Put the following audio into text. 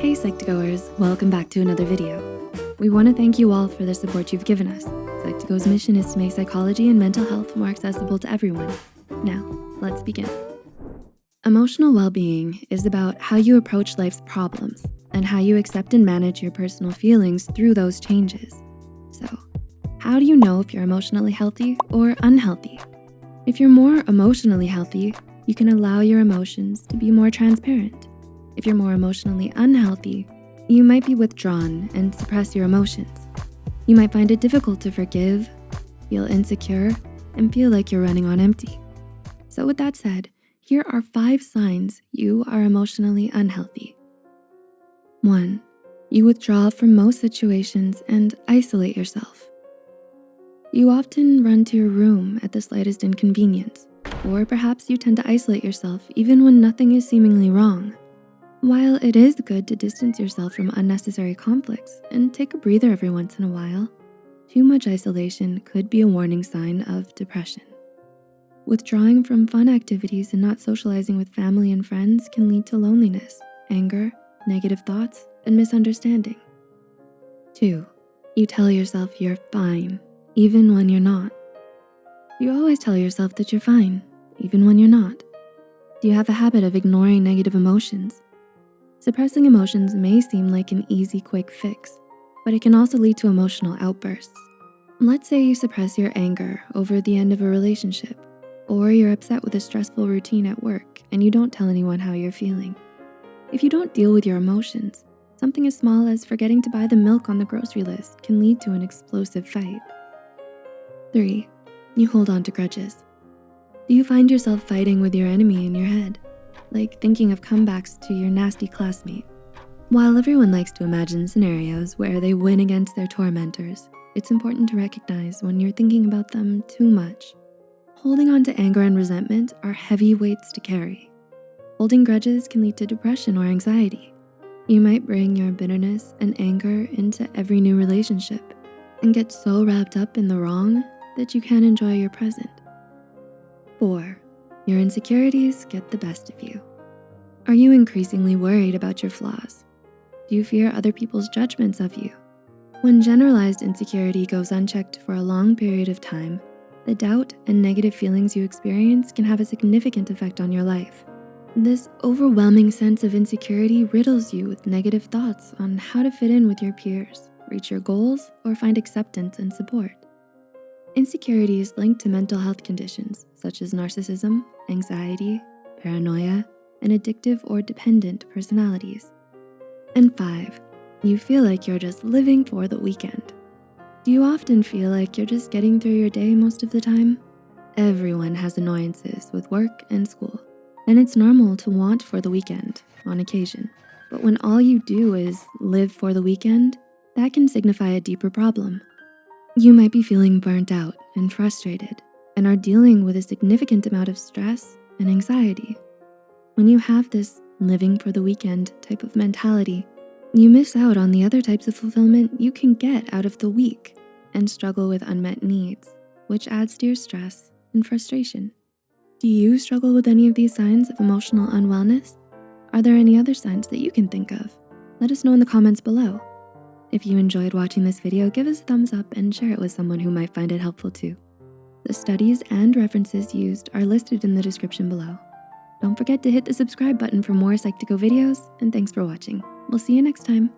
Hey Psych2Goers, welcome back to another video. We wanna thank you all for the support you've given us. Psych2Go's mission is to make psychology and mental health more accessible to everyone. Now, let's begin. Emotional well-being is about how you approach life's problems and how you accept and manage your personal feelings through those changes. So, how do you know if you're emotionally healthy or unhealthy? If you're more emotionally healthy, you can allow your emotions to be more transparent. If you're more emotionally unhealthy, you might be withdrawn and suppress your emotions. You might find it difficult to forgive, feel insecure, and feel like you're running on empty. So with that said, here are five signs you are emotionally unhealthy. One, you withdraw from most situations and isolate yourself. You often run to your room at the slightest inconvenience, or perhaps you tend to isolate yourself even when nothing is seemingly wrong. While it is good to distance yourself from unnecessary conflicts and take a breather every once in a while, too much isolation could be a warning sign of depression. Withdrawing from fun activities and not socializing with family and friends can lead to loneliness, anger, negative thoughts, and misunderstanding. Two, you tell yourself you're fine, even when you're not. You always tell yourself that you're fine, even when you're not. Do you have a habit of ignoring negative emotions Suppressing emotions may seem like an easy, quick fix, but it can also lead to emotional outbursts. Let's say you suppress your anger over the end of a relationship, or you're upset with a stressful routine at work and you don't tell anyone how you're feeling. If you don't deal with your emotions, something as small as forgetting to buy the milk on the grocery list can lead to an explosive fight. Three, you hold on to grudges. Do you find yourself fighting with your enemy in your head? Like thinking of comebacks to your nasty classmate. While everyone likes to imagine scenarios where they win against their tormentors, it's important to recognize when you're thinking about them too much. Holding on to anger and resentment are heavy weights to carry. Holding grudges can lead to depression or anxiety. You might bring your bitterness and anger into every new relationship and get so wrapped up in the wrong that you can't enjoy your present. Four, your insecurities get the best of you. Are you increasingly worried about your flaws? Do you fear other people's judgments of you? When generalized insecurity goes unchecked for a long period of time, the doubt and negative feelings you experience can have a significant effect on your life. This overwhelming sense of insecurity riddles you with negative thoughts on how to fit in with your peers, reach your goals, or find acceptance and support. Insecurity is linked to mental health conditions such as narcissism, anxiety, paranoia, and addictive or dependent personalities. And five, you feel like you're just living for the weekend. Do you often feel like you're just getting through your day most of the time? Everyone has annoyances with work and school, and it's normal to want for the weekend on occasion. But when all you do is live for the weekend, that can signify a deeper problem. You might be feeling burnt out and frustrated and are dealing with a significant amount of stress and anxiety. When you have this living for the weekend type of mentality, you miss out on the other types of fulfillment you can get out of the week and struggle with unmet needs, which adds to your stress and frustration. Do you struggle with any of these signs of emotional unwellness? Are there any other signs that you can think of? Let us know in the comments below. If you enjoyed watching this video, give us a thumbs up and share it with someone who might find it helpful too. The studies and references used are listed in the description below. Don't forget to hit the subscribe button for more Psych2Go videos, and thanks for watching. We'll see you next time.